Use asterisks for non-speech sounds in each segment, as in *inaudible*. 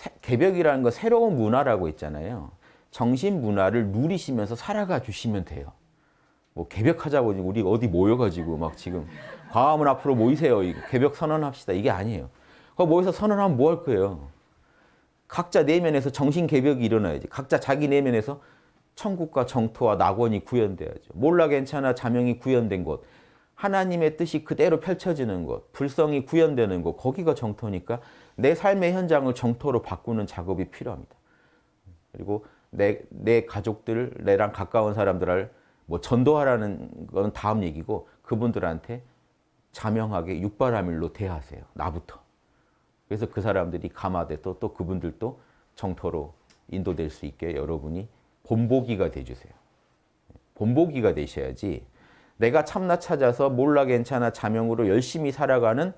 새- 개벽이라는 거 새로운 문화라고 있잖아요. 정신 문화를 누리시면서 살아가 주시면 돼요. 뭐 개벽하자고 우리 어디 모여가지고 막 지금 광화문 앞으로 모이세요. 개벽 선언합시다. 이게 아니에요. 거 모여서 선언하면 뭐 할 거예요? 각자 내면에서 정신 개벽이 일어나야지. 각자 자기 내면에서 천국과 정토와 낙원이 구현돼야죠. 몰라 괜찮아 자명이 구현된 곳. 하나님의 뜻이 그대로 펼쳐지는 곳. 불성이 구현되는 곳. 거기가 정토니까 내 삶의 현장을 정토로 바꾸는 작업이 필요합니다. 그리고 내, 내 가족들, 내랑 가까운 사람들을 뭐 전도하라는 건 다음 얘기고 그분들한테 자명하게 육바라밀로 대하세요. 나부터. 그래서 그 사람들이 감화돼 또, 또 그분들도 정토로 인도될 수 있게 여러분이 본보기가 돼주세요. 본보기가 되셔야지 내가 참나 찾아서 몰라 괜찮아 자명으로 열심히 살아가는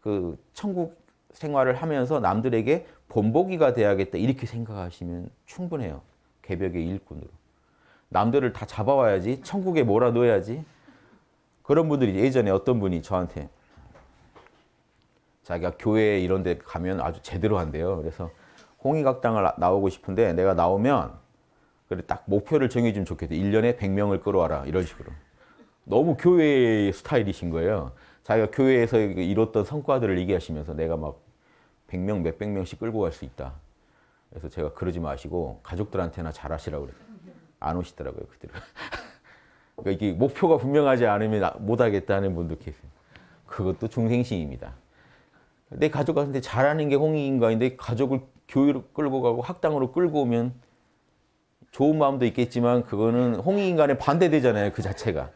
그 천국 생활을 하면서 남들에게 본보기가 돼야겠다 이렇게 생각하시면 충분해요. 개벽의 일꾼으로. 남들을 다 잡아와야지 천국에 몰아넣어야지 그런 분들이 예전에 어떤 분이 저한테 자기가 교회 이런 데 가면 아주 제대로 한대요. 그래서 홍익학당을 나- 나오고 싶은데 내가 나오면 그래 딱 목표를 정해주면 좋겠대. 1년에 100명을 끌어와라. 이런 식으로. 너무 교회 스타일이신 거예요. 자기가 교회에서 이뤘던 성과들을 얘기하시면서 내가 막 100명, 몇백 명씩 끌고 갈 수 있다. 그래서 제가 그러지 마시고 가족들한테나 잘하시라고 그래요. 안 오시더라고요, 그들은. *laughs* 그러니까 이게 목표가 분명하지 않으면 못 하겠다는 분도 계세요. 그것도 중생심입니다. 내 가족한테 잘하는 게 홍익인가인데 가족을 교회로 끌고 가고 학당으로 끌고 오면 좋은 마음도 있겠지만 그거는 홍익인간에 반대되잖아요. 그 자체가.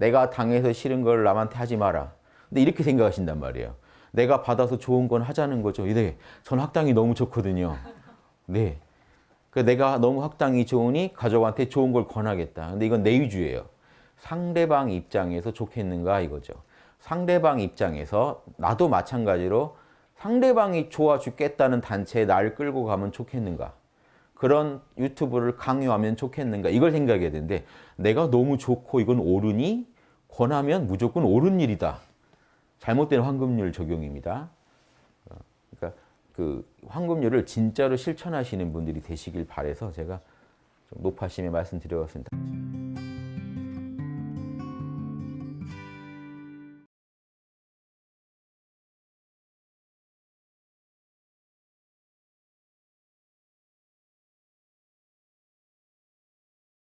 내가 당해서 싫은 걸 남한테 하지 마라. 근데 이렇게 생각하신단 말이에요. 내가 받아서 좋은 건 하자는 거죠. 네, 전 학당이 너무 좋거든요. 네. 그 내가 너무 학당이 좋으니 가족한테 좋은 걸 권하겠다. 근데 이건 내 위주예요. 상대방 입장에서 좋겠는가 이거죠. 상대방 입장에서 나도 마찬가지로 상대방이 좋아 죽겠다는 단체에 나를 끌고 가면 좋겠는가. 그런 유튜브를 강요하면 좋겠는가. 이걸 생각해야 되는데 내가 너무 좋고 이건 옳으니 권하면 무조건 옳은 일이다. 잘못된 황금률 적용입니다. 어, 그러니까 그 황금률을 진짜로 실천하시는 분들이 되시길 바래서 제가 좀 높아심에 말씀드려봤습니다.